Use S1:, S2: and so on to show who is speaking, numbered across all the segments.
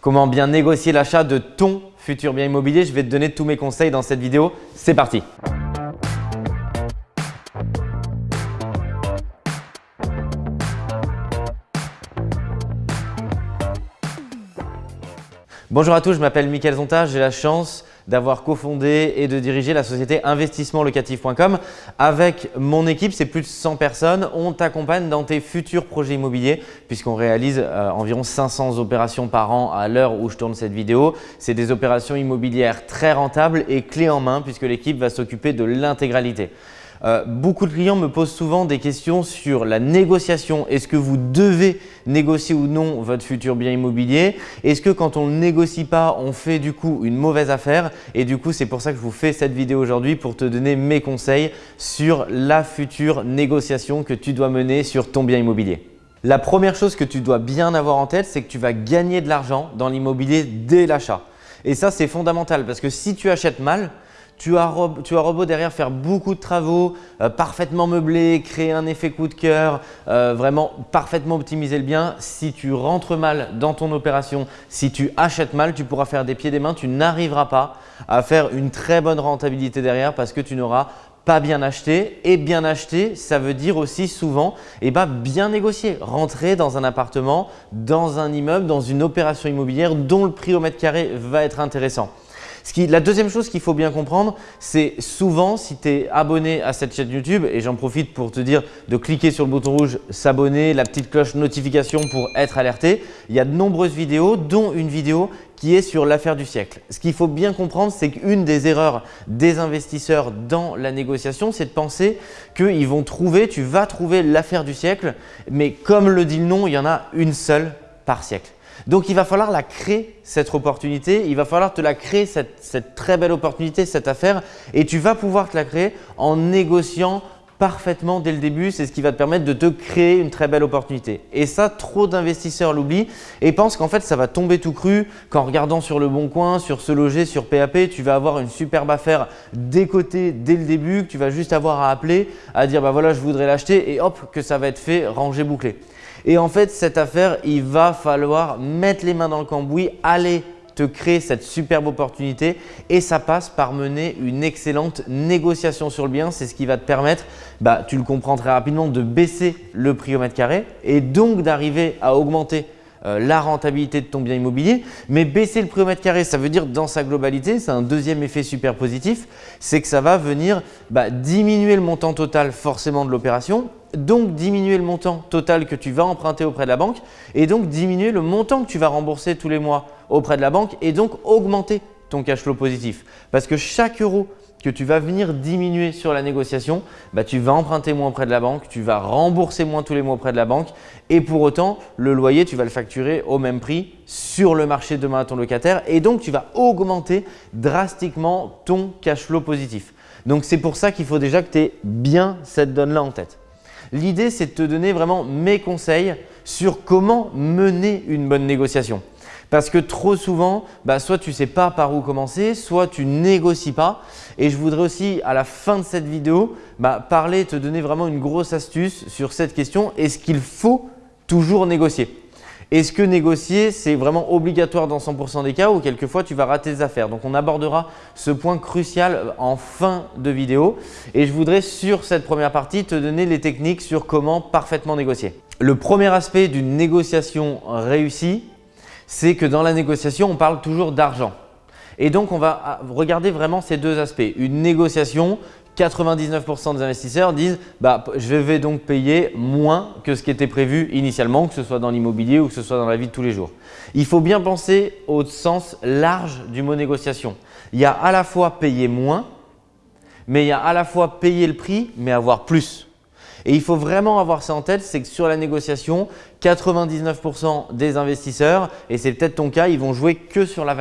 S1: Comment bien négocier l'achat de ton futur bien immobilier Je vais te donner tous mes conseils dans cette vidéo. C'est parti Bonjour à tous, je m'appelle Mickaël Zonta, j'ai la chance d'avoir cofondé et de diriger la société investissementlocatif.com. Avec mon équipe, c'est plus de 100 personnes, on t'accompagne dans tes futurs projets immobiliers puisqu'on réalise euh, environ 500 opérations par an à l'heure où je tourne cette vidéo. C'est des opérations immobilières très rentables et clés en main puisque l'équipe va s'occuper de l'intégralité. Euh, beaucoup de clients me posent souvent des questions sur la négociation. Est-ce que vous devez négocier ou non votre futur bien immobilier? Est-ce que quand on ne négocie pas, on fait du coup une mauvaise affaire? Et du coup, c'est pour ça que je vous fais cette vidéo aujourd'hui pour te donner mes conseils sur la future négociation que tu dois mener sur ton bien immobilier. La première chose que tu dois bien avoir en tête, c'est que tu vas gagner de l'argent dans l'immobilier dès l'achat. Et ça, c'est fondamental parce que si tu achètes mal, tu as, robot derrière faire beaucoup de travaux, euh, parfaitement meublé, créer un effet coup de cœur, euh, vraiment parfaitement optimiser le bien. Si tu rentres mal dans ton opération, si tu achètes mal, tu pourras faire des pieds des mains, tu n'arriveras pas à faire une très bonne rentabilité derrière parce que tu n'auras pas bien acheté. Et bien acheté, ça veut dire aussi souvent eh ben, bien négocier, rentrer dans un appartement, dans un immeuble, dans une opération immobilière dont le prix au mètre carré va être intéressant la deuxième chose qu'il faut bien comprendre, c'est souvent si tu es abonné à cette chaîne YouTube, et j'en profite pour te dire de cliquer sur le bouton rouge s'abonner, la petite cloche notification pour être alerté. Il y a de nombreuses vidéos, dont une vidéo qui est sur l'affaire du siècle. Ce qu'il faut bien comprendre, c'est qu'une des erreurs des investisseurs dans la négociation, c'est de penser qu'ils vont trouver, tu vas trouver l'affaire du siècle, mais comme le dit le nom, il y en a une seule par siècle. Donc, il va falloir la créer, cette opportunité. Il va falloir te la créer, cette, très belle opportunité, cette affaire. Et tu vas pouvoir te la créer en négociant parfaitement dès le début. C'est ce qui va te permettre de te créer une très belle opportunité. Et ça, trop d'investisseurs l'oublient et pensent qu'en fait, ça va tomber tout cru qu'en regardant sur le bon coin, sur ce loger, sur PAP, tu vas avoir une superbe affaire décotée dès le début, que tu vas juste avoir à appeler, à dire bah voilà, je voudrais l'acheter et hop, que ça va être fait, rangé, bouclé. Et en fait, cette affaire, il va falloir mettre les mains dans le cambouis, aller te créer cette superbe opportunité et ça passe par mener une excellente négociation sur le bien. C'est ce qui va te permettre, bah, tu le comprends très rapidement, de baisser le prix au mètre carré et donc d'arriver à augmenter euh, la rentabilité de ton bien immobilier. Mais baisser le prix au mètre carré, ça veut dire dans sa globalité, c'est un deuxième effet super positif, c'est que ça va venir bah, diminuer le montant total forcément de l'opération, donc diminuer le montant total que tu vas emprunter auprès de la banque et donc diminuer le montant que tu vas rembourser tous les mois auprès de la banque et donc augmenter ton cash flow positif. Parce que chaque euro que tu vas venir diminuer sur la négociation, bah, tu vas emprunter moins auprès de la banque, tu vas rembourser moins tous les mois auprès de la banque et pour autant, le loyer, tu vas le facturer au même prix sur le marché demain à ton locataire et donc tu vas augmenter drastiquement ton cash flow positif. Donc, c'est pour ça qu'il faut déjà que tu aies bien cette donne-là en tête. L'idée, c'est de te donner vraiment mes conseils sur comment mener une bonne négociation. Parce que trop souvent, bah, soit tu ne sais pas par où commencer, soit tu négocies pas. Et je voudrais aussi, à la fin de cette vidéo, bah, parler, te donner vraiment une grosse astuce sur cette question. Est-ce qu'il faut toujours négocier? Est-ce que négocier, c'est vraiment obligatoire dans 100% des cas ou quelquefois tu vas rater tes affaires? Donc on abordera ce point crucial en fin de vidéo et je voudrais sur cette première partie te donner les techniques sur comment parfaitement négocier. Le premier aspect d'une négociation réussie, c'est que dans la négociation, on parle toujours d'argent. Et donc, on va regarder vraiment ces deux aspects. Une négociation, 99% des investisseurs disent bah, je vais donc payer moins que ce qui était prévu initialement, que ce soit dans l'immobilier ou que ce soit dans la vie de tous les jours. Il faut bien penser au sens large du mot négociation. Il y a à la fois payer moins, mais il y a à la fois payer le prix, mais avoir plus. Et il faut vraiment avoir ça en tête, c'est que sur la négociation, 99% des investisseurs, et c'est peut-être ton cas, ils vont jouer que sur la,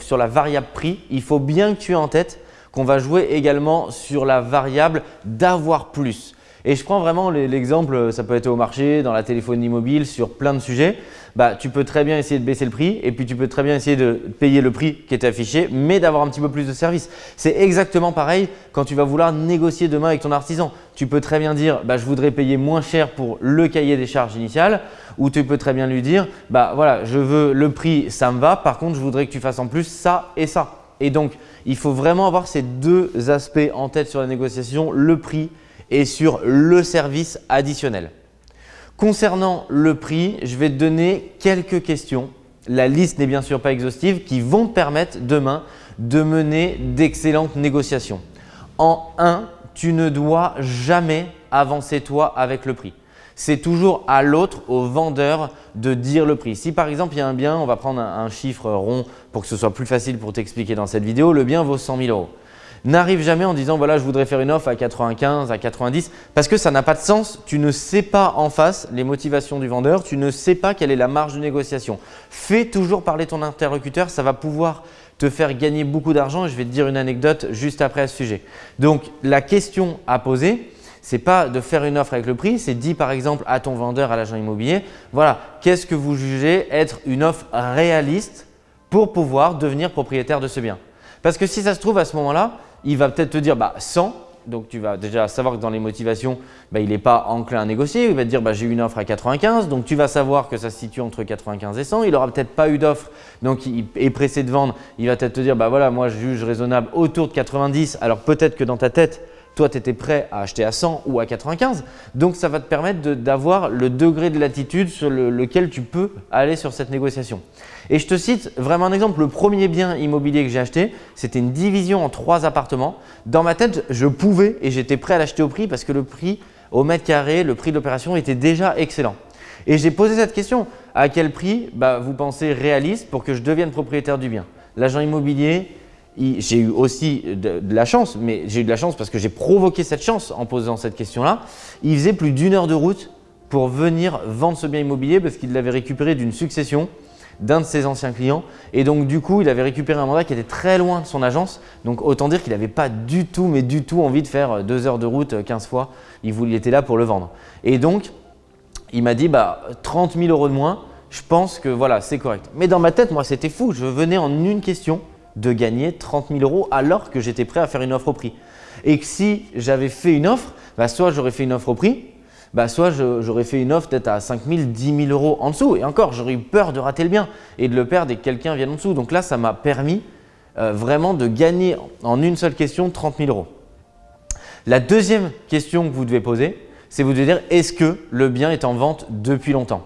S1: sur la variable prix. Il faut bien que tu aies en tête qu'on va jouer également sur la variable d'avoir plus. Et je prends vraiment l'exemple, ça peut être au marché, dans la téléphonie mobile, sur plein de sujets. Bah, tu peux très bien essayer de baisser le prix et puis tu peux très bien essayer de payer le prix qui est affiché, mais d'avoir un petit peu plus de service. C'est exactement pareil quand tu vas vouloir négocier demain avec ton artisan. Tu peux très bien dire bah, je voudrais payer moins cher pour le cahier des charges initiales ou tu peux très bien lui dire bah voilà, je veux le prix, ça me va, par contre je voudrais que tu fasses en plus ça et ça. Et donc, il faut vraiment avoir ces deux aspects en tête sur la négociation, le prix et sur le service additionnel. Concernant le prix, je vais te donner quelques questions. La liste n'est bien sûr pas exhaustive qui vont te permettre demain de mener d'excellentes négociations. En 1, tu ne dois jamais avancer toi avec le prix. C'est toujours à l'autre, au vendeur, de dire le prix. Si par exemple il y a un bien, on va prendre un, chiffre rond pour que ce soit plus facile pour t'expliquer dans cette vidéo, le bien vaut 100 000 euros n'arrive jamais en disant voilà je voudrais faire une offre à 95, à 90 parce que ça n'a pas de sens. Tu ne sais pas en face les motivations du vendeur, tu ne sais pas quelle est la marge de négociation. Fais toujours parler ton interlocuteur, ça va pouvoir te faire gagner beaucoup d'argent et je vais te dire une anecdote juste après à ce sujet. Donc la question à poser, c'est pas de faire une offre avec le prix, c'est dit par exemple à ton vendeur, à l'agent immobilier, voilà, qu'est-ce que vous jugez être une offre réaliste pour pouvoir devenir propriétaire de ce bien? Parce que si ça se trouve à ce moment-là, il va peut-être te dire bah, 100. Donc, tu vas déjà savoir que dans les motivations, bah, il n'est pas enclin à négocier. Il va te dire bah, j'ai une offre à 95. Donc, tu vas savoir que ça se situe entre 95 et 100. Il n'aura peut-être pas eu d'offre, donc il est pressé de vendre. Il va peut-être te dire bah, voilà, moi je juge raisonnable autour de 90. Alors, peut-être que dans ta tête, toi, tu étais prêt à acheter à 100 ou à 95. Donc, ça va te permettre d'avoir le degré de latitude sur lequel tu peux aller sur cette négociation. Et je te cite vraiment un exemple. Le premier bien immobilier que j'ai acheté, c'était une division en trois appartements. Dans ma tête, je pouvais et j'étais prêt à l'acheter au prix parce que le prix au mètre carré, le prix de l'opération était déjà excellent. Et j'ai posé cette question. À quel prix bah, vous pensez réaliste pour que je devienne propriétaire du bien? L'agent immobilier, j'ai eu aussi de, la chance, mais j'ai eu de la chance parce que j'ai provoqué cette chance en posant cette question-là. Il faisait plus d'une heure de route pour venir vendre ce bien immobilier parce qu'il l'avait récupéré d'une succession d'un de ses anciens clients. Et donc, du coup, il avait récupéré un mandat qui était très loin de son agence. Donc, autant dire qu'il n'avait pas du tout, mais du tout envie de faire deux heures de route 15 fois. Il, voulait, il était là pour le vendre. Et donc, il m'a dit bah, 30 000 euros de moins, je pense que voilà, c'est correct. Mais dans ma tête, moi, c'était fou. Je venais en une question de gagner 30 000 euros alors que j'étais prêt à faire une offre au prix. Et que si j'avais fait une offre, bah soit j'aurais fait une offre au prix, bah soit j'aurais fait une offre peut-être à 5 000, 10 000 euros en dessous. Et encore, j'aurais eu peur de rater le bien et de le perdre et que quelqu'un vienne en dessous. Donc là, ça m'a permis euh, vraiment de gagner en une seule question 30 000 euros. La deuxième question que vous devez poser, c'est vous devez dire est-ce que le bien est en vente depuis longtemps?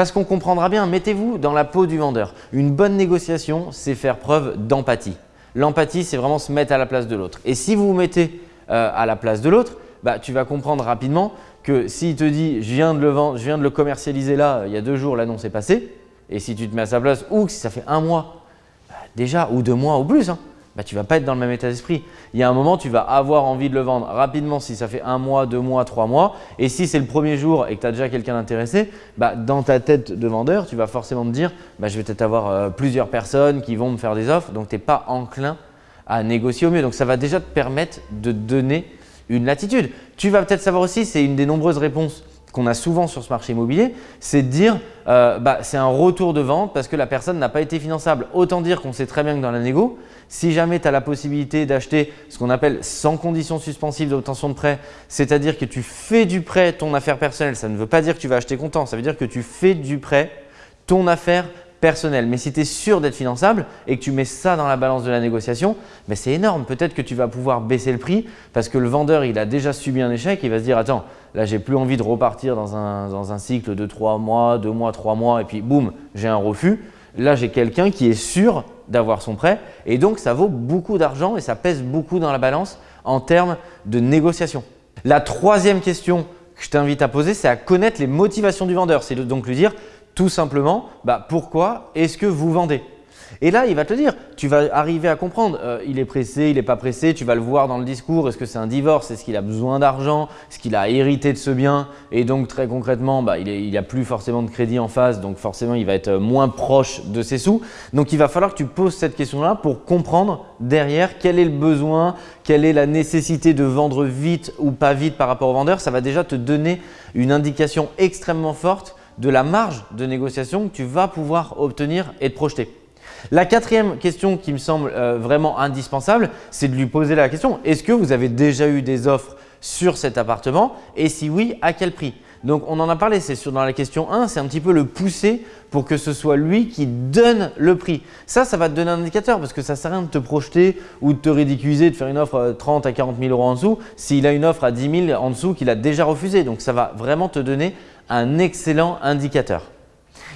S1: Parce qu'on comprendra bien, mettez-vous dans la peau du vendeur. Une bonne négociation, c'est faire preuve d'empathie. L'empathie, c'est vraiment se mettre à la place de l'autre. Et si vous vous mettez euh, à la place de l'autre, bah, tu vas comprendre rapidement que s'il te dit je viens de le vendre, je viens de le commercialiser là, il y a deux jours, l'annonce est passée, et si tu te mets à sa place ou si ça fait un mois bah, déjà ou deux mois ou plus, hein, bah, tu ne vas pas être dans le même état d'esprit. Il y a un moment, tu vas avoir envie de le vendre rapidement si ça fait un mois, deux mois, trois mois. Et si c'est le premier jour et que tu as déjà quelqu'un d'intéressé, bah, dans ta tête de vendeur, tu vas forcément te dire bah, je vais peut-être avoir euh, plusieurs personnes qui vont me faire des offres. Donc, tu n'es pas enclin à négocier au mieux. Donc, ça va déjà te permettre de donner une latitude. Tu vas peut-être savoir aussi, c'est une des nombreuses réponses qu'on a souvent sur ce marché immobilier, c'est de dire euh, bah, c'est un retour de vente parce que la personne n'a pas été finançable. Autant dire qu'on sait très bien que dans la négo, si jamais tu as la possibilité d'acheter ce qu'on appelle sans condition suspensive d'obtention de prêt, c'est-à-dire que tu fais du prêt ton affaire personnelle, ça ne veut pas dire que tu vas acheter comptant, ça veut dire que tu fais du prêt ton affaire personnelle. Mais si tu es sûr d'être finançable et que tu mets ça dans la balance de la négociation, ben c'est énorme. Peut-être que tu vas pouvoir baisser le prix parce que le vendeur il a déjà subi un échec, il va se dire attends, là j'ai plus envie de repartir dans un, cycle de 3 mois, 2 mois, 3 mois et puis boum, j'ai un refus. Là j'ai quelqu'un qui est sûr d'avoir son prêt et donc ça vaut beaucoup d'argent et ça pèse beaucoup dans la balance en termes de négociation. La troisième question que je t'invite à poser, c'est à connaître les motivations du vendeur. C'est donc lui dire tout simplement bah, pourquoi est-ce que vous vendez? Et là, il va te dire, tu vas arriver à comprendre, euh, il est pressé, il n'est pas pressé, tu vas le voir dans le discours, est-ce que c'est un divorce, est-ce qu'il a besoin d'argent, est-ce qu'il a hérité de ce bien et donc très concrètement, bah, il n'y a plus forcément de crédit en face, donc forcément il va être moins proche de ses sous. Donc il va falloir que tu poses cette question-là pour comprendre derrière quel est le besoin, quelle est la nécessité de vendre vite ou pas vite par rapport au vendeur. Ça va déjà te donner une indication extrêmement forte de la marge de négociation que tu vas pouvoir obtenir et te projeter. La quatrième question qui me semble euh, vraiment indispensable, c'est de lui poser la question « Est-ce que vous avez déjà eu des offres sur cet appartement? Et si oui, à quel prix ?» Donc, on en a parlé, c'est dans la question 1, c'est un petit peu le pousser pour que ce soit lui qui donne le prix. Ça, ça va te donner un indicateur parce que ça ne sert à rien de te projeter ou de te ridiculiser, de faire une offre 30 à 40 000 euros en dessous s'il a une offre à 10 000 en dessous qu'il a déjà refusé. Donc, ça va vraiment te donner un excellent indicateur.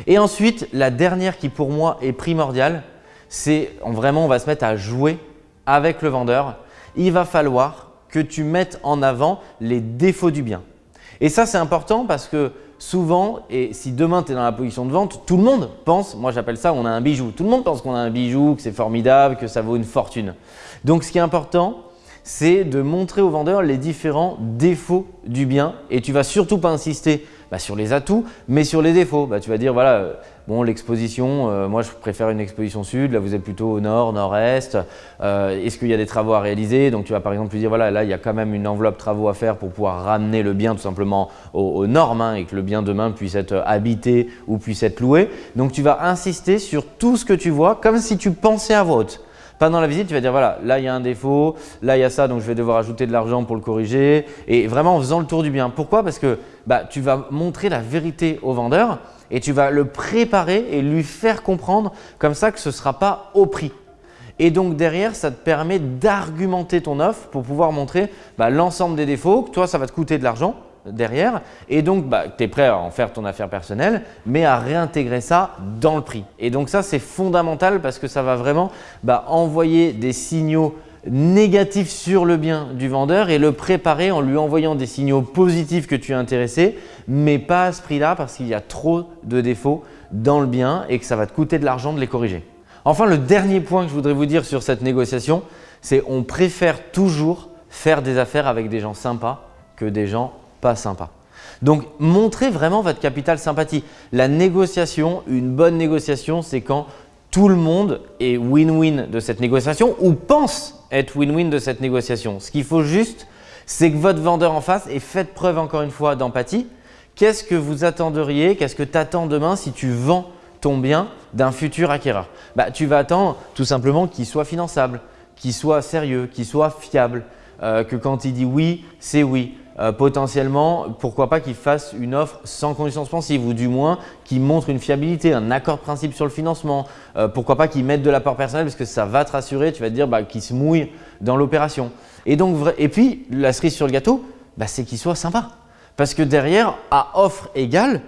S1: Et ensuite, la dernière qui pour moi est primordiale, c'est vraiment on va se mettre à jouer avec le vendeur. Il va falloir que tu mettes en avant les défauts du bien. Et ça, c'est important parce que souvent, et si demain tu es dans la position de vente, tout le monde pense, moi j'appelle ça on a un bijou. Tout le monde pense qu'on a un bijou, que c'est formidable, que ça vaut une fortune. Donc ce qui est important, c'est de montrer au vendeur les différents défauts du bien et tu vas surtout pas insister bah, sur les atouts, mais sur les défauts. Bah, tu vas dire, voilà, euh, bon, l'exposition, euh, moi je préfère une exposition sud, là vous êtes plutôt au nord, nord-est. Euh, est-ce qu'il y a des travaux à réaliser? Donc tu vas par exemple lui dire, voilà, là il y a quand même une enveloppe travaux à faire pour pouvoir ramener le bien tout simplement aux, normes hein, et que le bien demain puisse être habité ou puisse être loué. Donc tu vas insister sur tout ce que tu vois comme si tu pensais à voix. Pendant la visite, tu vas dire voilà, là il y a un défaut, là il y a ça, donc je vais devoir ajouter de l'argent pour le corriger. Et vraiment en faisant le tour du bien. Pourquoi? Parce que bah, tu vas montrer la vérité au vendeur et tu vas le préparer et lui faire comprendre comme ça que ce ne sera pas au prix. Et donc derrière, ça te permet d'argumenter ton offre pour pouvoir montrer bah, l'ensemble des défauts, que toi ça va te coûter de l'argent derrière et donc bah, tu es prêt à en faire ton affaire personnelle mais à réintégrer ça dans le prix. Et donc ça c'est fondamental parce que ça va vraiment bah, envoyer des signaux négatifs sur le bien du vendeur et le préparer en lui envoyant des signaux positifs que tu es intéressé mais pas à ce prix-là parce qu'il y a trop de défauts dans le bien et que ça va te coûter de l'argent de les corriger. Enfin, le dernier point que je voudrais vous dire sur cette négociation, c'est on préfère toujours faire des affaires avec des gens sympas que des gens pas sympa. Donc, montrez vraiment votre capital sympathie. La négociation, une bonne négociation, c'est quand tout le monde est win-win de cette négociation ou pense être win-win de cette négociation. Ce qu'il faut juste, c'est que votre vendeur en face ait fait preuve encore une fois d'empathie. Qu'est-ce que vous attendriez, qu'est-ce que tu attends demain si tu vends ton bien d'un futur acquéreur? Bah, Tu vas attendre tout simplement qu'il soit finançable, qu'il soit sérieux, qu'il soit fiable, euh, que quand il dit oui, c'est oui. Euh, potentiellement, pourquoi pas qu'il fasse une offre sans condition suspensive ou du moins qu'il montre une fiabilité, un accord de principe sur le financement. Euh, pourquoi pas qu'il mette de l'apport personnel parce que ça va te rassurer, tu vas te dire bah, qu'il se mouille dans l'opération. Et, donc, et puis, la cerise sur le gâteau, bah, c'est qu'il soit sympa. Parce que derrière, à offre égale,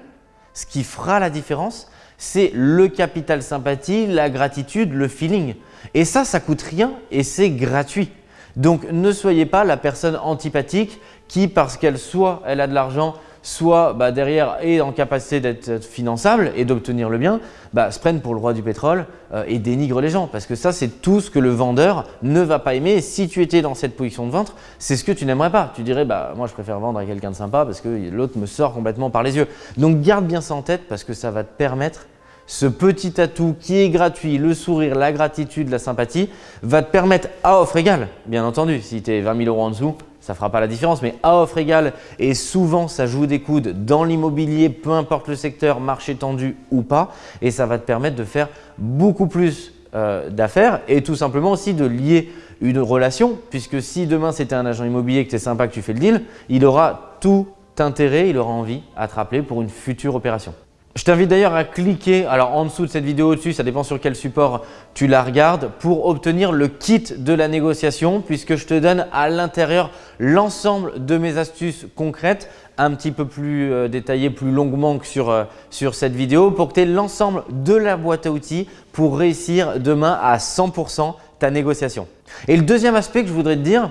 S1: ce qui fera la différence, c'est le capital sympathie, la gratitude, le feeling. Et ça, ça coûte rien et c'est gratuit. Donc, ne soyez pas la personne antipathique qui, parce qu'elle soit elle a de l'argent, soit bah, derrière est en capacité d'être finançable et d'obtenir le bien, bah, se prennent pour le roi du pétrole euh, et dénigrent les gens. Parce que ça, c'est tout ce que le vendeur ne va pas aimer. Si tu étais dans cette position de vente, c'est ce que tu n'aimerais pas. Tu dirais, bah, moi je préfère vendre à quelqu'un de sympa parce que l'autre me sort complètement par les yeux. Donc garde bien ça en tête parce que ça va te permettre ce petit atout qui est gratuit, le sourire, la gratitude, la sympathie, va te permettre à offre égale, bien entendu, si tu es 20 000 euros en dessous, ça ne fera pas la différence, mais à offre égale et souvent ça joue des coudes dans l'immobilier, peu importe le secteur, marché tendu ou pas, et ça va te permettre de faire beaucoup plus euh, d'affaires et tout simplement aussi de lier une relation, puisque si demain c'était un agent immobilier que tu es sympa que tu fais le deal, il aura tout intérêt, il aura envie à te rappeler pour une future opération. Je t'invite d'ailleurs à cliquer alors en dessous de cette vidéo au-dessus, ça dépend sur quel support tu la regardes, pour obtenir le kit de la négociation puisque je te donne à l'intérieur l'ensemble de mes astuces concrètes un petit peu plus euh, détaillées, plus longuement que sur, euh, sur cette vidéo pour que tu aies l'ensemble de la boîte à outils pour réussir demain à 100% ta négociation. Et le deuxième aspect que je voudrais te dire,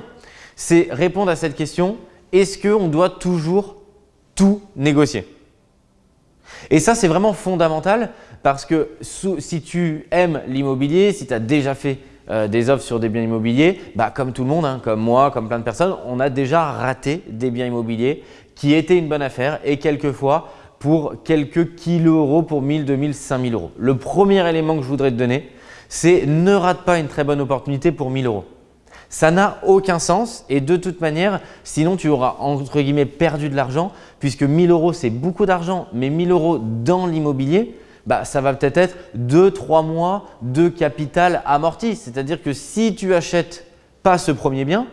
S1: c'est répondre à cette question, est-ce qu'on doit toujours tout négocier? Et ça, c'est vraiment fondamental parce que si tu aimes l'immobilier, si tu as déjà fait euh, des offres sur des biens immobiliers, bah, comme tout le monde, hein, comme moi, comme plein de personnes, on a déjà raté des biens immobiliers qui étaient une bonne affaire et quelquefois pour quelques kilos euros pour 1000, 2000, 5000 euros. Le premier élément que je voudrais te donner, c'est ne rate pas une très bonne opportunité pour 1000 euros. Ça n'a aucun sens et de toute manière, sinon tu auras entre guillemets perdu de l'argent puisque 1000 euros c'est beaucoup d'argent, mais 1000 euros dans l'immobilier, bah, ça va peut-être être 2-3 mois de capital amorti. C'est-à-dire que si tu achètes pas ce premier bien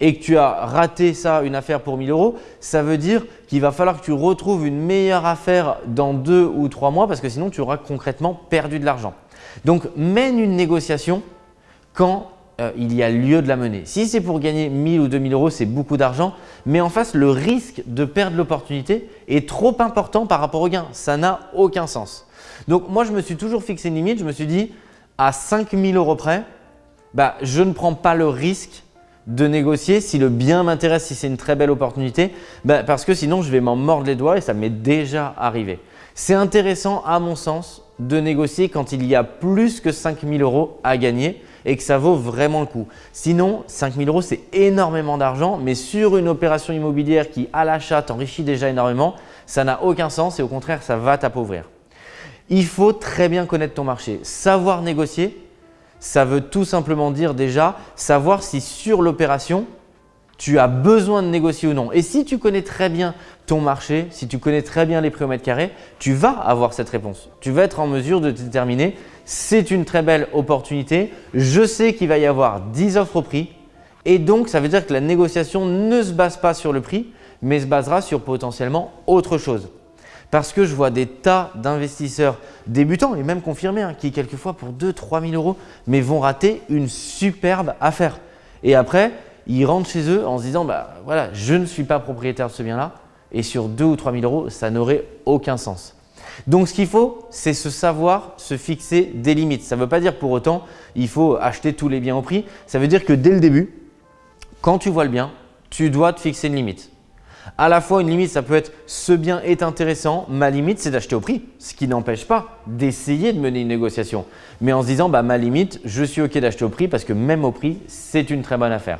S1: et que tu as raté ça, une affaire pour 1000 euros, ça veut dire qu'il va falloir que tu retrouves une meilleure affaire dans 2 ou 3 mois parce que sinon tu auras concrètement perdu de l'argent. Donc mène une négociation quand euh, il y a lieu de la mener. Si c'est pour gagner 1000 ou 2000 euros, c'est beaucoup d'argent, mais en face, le risque de perdre l'opportunité est trop important par rapport au gain. Ça n'a aucun sens. Donc moi, je me suis toujours fixé une limite. Je me suis dit, à 5000 euros près, bah, je ne prends pas le risque de négocier si le bien m'intéresse, si c'est une très belle opportunité, bah, parce que sinon, je vais m'en mordre les doigts et ça m'est déjà arrivé. C'est intéressant, à mon sens, de négocier quand il y a plus que 5000 euros à gagner et que ça vaut vraiment le coup. Sinon, 5 000 euros, c'est énormément d'argent, mais sur une opération immobilière qui, à l'achat, t'enrichit déjà énormément, ça n'a aucun sens et au contraire, ça va t'appauvrir. Il faut très bien connaître ton marché. Savoir négocier, ça veut tout simplement dire déjà savoir si sur l'opération, tu as besoin de négocier ou non. Et si tu connais très bien ton marché, si tu connais très bien les prix au mètre carré, tu vas avoir cette réponse. Tu vas être en mesure de déterminer c'est une très belle opportunité. Je sais qu'il va y avoir 10 offres au prix et donc ça veut dire que la négociation ne se base pas sur le prix mais se basera sur potentiellement autre chose. Parce que je vois des tas d'investisseurs débutants et même confirmés hein, qui quelquefois pour 2-3 000 euros mais vont rater une superbe affaire. Et après, ils rentrent chez eux en se disant bah voilà, je ne suis pas propriétaire de ce bien-là et sur 2 ou 3 000 euros, ça n'aurait aucun sens. Donc ce qu'il faut, c'est se savoir se fixer des limites. Ça ne veut pas dire pour autant il faut acheter tous les biens au prix. Ça veut dire que dès le début, quand tu vois le bien, tu dois te fixer une limite. À la fois, une limite, ça peut être ce bien est intéressant, ma limite, c'est d'acheter au prix. Ce qui n'empêche pas d'essayer de mener une négociation. Mais en se disant, bah, ma limite, je suis OK d'acheter au prix parce que même au prix, c'est une très bonne affaire.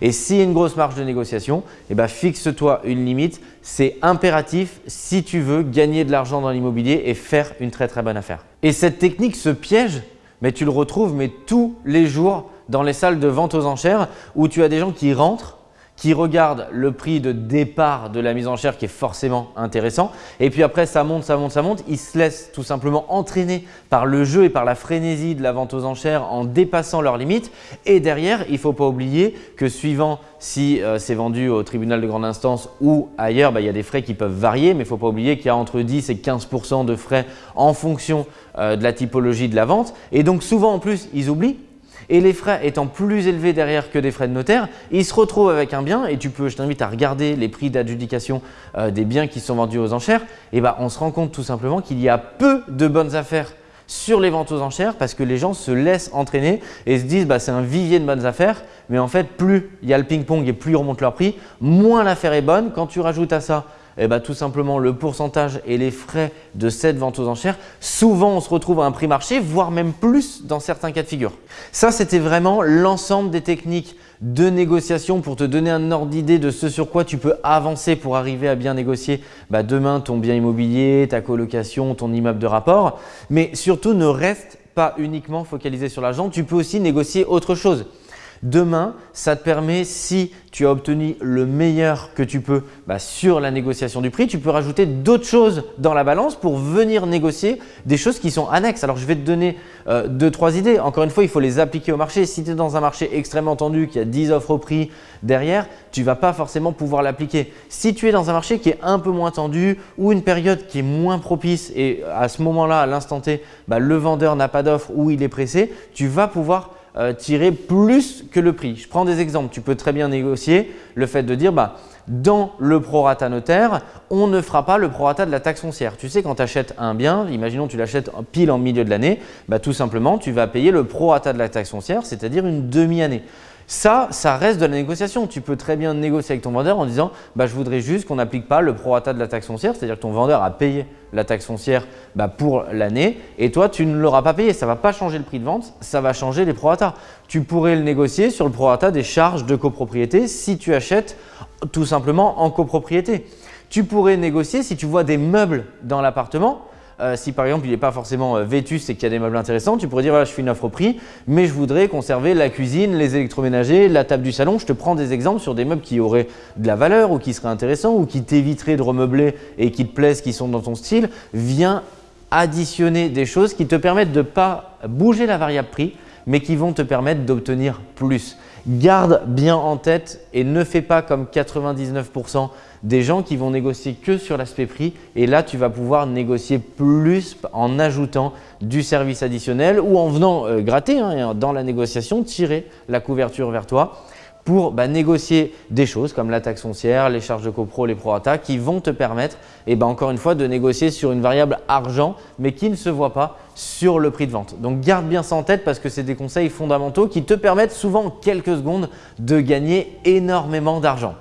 S1: Et s'il y a une grosse marge de négociation, eh ben, fixe-toi une limite. C'est impératif si tu veux gagner de l'argent dans l'immobilier et faire une très très bonne affaire. Et cette technique, ce piège, mais tu le retrouves mais tous les jours dans les salles de vente aux enchères où tu as des gens qui rentrent qui regarde le prix de départ de la mise en chair qui est forcément intéressant. Et puis après, ça monte, ça monte, ça monte. Ils se laissent tout simplement entraîner par le jeu et par la frénésie de la vente aux enchères en dépassant leurs limites. Et derrière, il ne faut pas oublier que suivant si euh, c'est vendu au tribunal de grande instance ou ailleurs, bah, il y a des frais qui peuvent varier. Mais il ne faut pas oublier qu'il y a entre 10 et 15% de frais en fonction euh, de la typologie de la vente. Et donc souvent en plus, ils oublient et les frais étant plus élevés derrière que des frais de notaire, ils se retrouvent avec un bien et tu peux, je t'invite à regarder les prix d'adjudication euh, des biens qui sont vendus aux enchères, et bah, on se rend compte tout simplement qu'il y a peu de bonnes affaires sur les ventes aux enchères parce que les gens se laissent entraîner et se disent bah, c'est un vivier de bonnes affaires mais en fait plus il y a le ping-pong et plus ils remontent leur prix, moins l'affaire est bonne. Quand tu rajoutes à ça eh ben, tout simplement le pourcentage et les frais de cette vente aux enchères, souvent on se retrouve à un prix marché, voire même plus dans certains cas de figure. Ça, c'était vraiment l'ensemble des techniques de négociation pour te donner un ordre d'idée de ce sur quoi tu peux avancer pour arriver à bien négocier bah, demain ton bien immobilier, ta colocation, ton immeuble de rapport. Mais surtout, ne reste pas uniquement focalisé sur l'argent, tu peux aussi négocier autre chose. Demain, ça te permet, si tu as obtenu le meilleur que tu peux bah, sur la négociation du prix, tu peux rajouter d'autres choses dans la balance pour venir négocier des choses qui sont annexes. Alors, je vais te donner euh, deux, trois idées. Encore une fois, il faut les appliquer au marché. Si tu es dans un marché extrêmement tendu, qui a 10 offres au prix derrière, tu ne vas pas forcément pouvoir l'appliquer. Si tu es dans un marché qui est un peu moins tendu ou une période qui est moins propice et à ce moment-là, à l'instant T, bah, le vendeur n'a pas d'offre ou il est pressé, tu vas pouvoir euh, tirer plus que le prix. Je prends des exemples. Tu peux très bien négocier le fait de dire bah, dans le prorata notaire, on ne fera pas le prorata de la taxe foncière. Tu sais, quand tu achètes un bien, imaginons tu l'achètes pile en milieu de l'année, bah, tout simplement, tu vas payer le prorata de la taxe foncière, c'est-à-dire une demi-année. Ça, ça reste de la négociation. Tu peux très bien négocier avec ton vendeur en disant bah, « je voudrais juste qu'on n'applique pas le prorata de la taxe foncière », c'est-à-dire que ton vendeur a payé la taxe foncière bah, pour l'année et toi, tu ne l'auras pas payé. Ça ne va pas changer le prix de vente, ça va changer les prorata. Tu pourrais le négocier sur le prorata des charges de copropriété si tu achètes tout simplement en copropriété. Tu pourrais négocier si tu vois des meubles dans l'appartement euh, si par exemple il n'est pas forcément euh, vétus et qu'il y a des meubles intéressants, tu pourrais dire voilà, je fais une offre prix, mais je voudrais conserver la cuisine, les électroménagers, la table du salon. Je te prends des exemples sur des meubles qui auraient de la valeur ou qui seraient intéressants ou qui t'éviteraient de remeubler et qui te plaisent, qui sont dans ton style. Viens additionner des choses qui te permettent de ne pas bouger la variable prix, mais qui vont te permettre d'obtenir plus. Garde bien en tête et ne fais pas comme 99% des gens qui vont négocier que sur l'aspect prix. Et là tu vas pouvoir négocier plus en ajoutant du service additionnel ou en venant euh, gratter hein, dans la négociation, tirer la couverture vers toi pour bah, négocier des choses comme la taxe foncière, les charges de copro, les prorata qui vont te permettre, et bah, encore une fois, de négocier sur une variable argent mais qui ne se voit pas sur le prix de vente. Donc garde bien ça en tête parce que c'est des conseils fondamentaux qui te permettent souvent en quelques secondes de gagner énormément d'argent.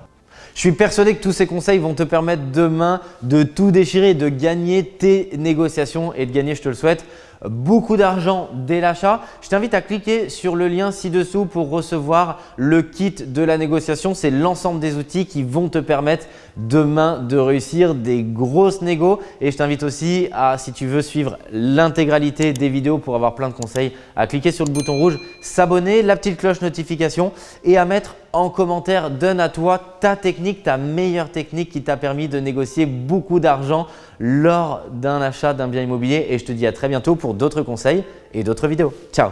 S1: Je suis persuadé que tous ces conseils vont te permettre demain de tout déchirer, de gagner tes négociations et de gagner, je te le souhaite, beaucoup d'argent dès l'achat. Je t'invite à cliquer sur le lien ci-dessous pour recevoir le kit de la négociation. C'est l'ensemble des outils qui vont te permettre demain de réussir des grosses négos. Et je t'invite aussi à, si tu veux suivre l'intégralité des vidéos pour avoir plein de conseils, à cliquer sur le bouton rouge, s'abonner, la petite cloche notification et à mettre en commentaire, donne à toi ta technique, ta meilleure technique qui t'a permis de négocier beaucoup d'argent lors d'un achat d'un bien immobilier. Et je te dis à très bientôt d'autres conseils et d'autres vidéos. Ciao